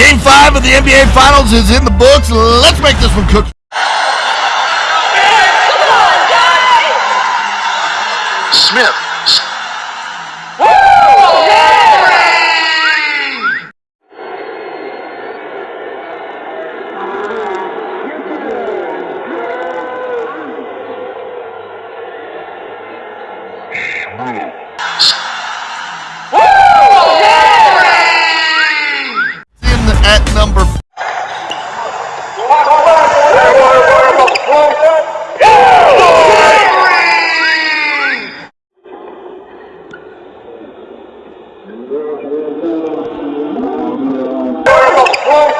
Game five of the NBA Finals is in the books. Let's make this one cook. Smith. In Oh,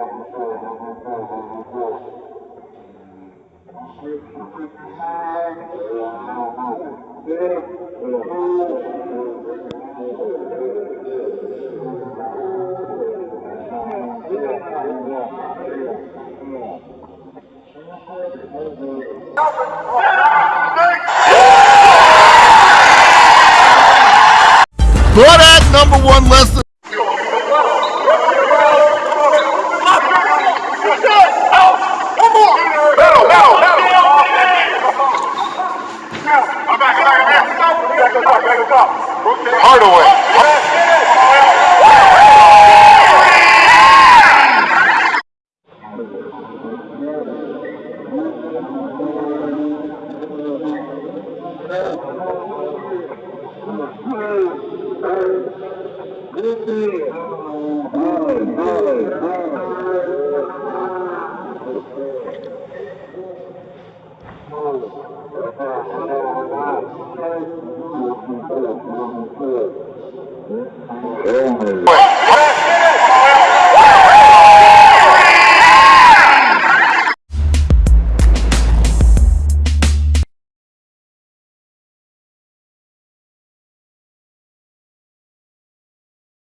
But at number one, less Hardaway. Mm-hmm.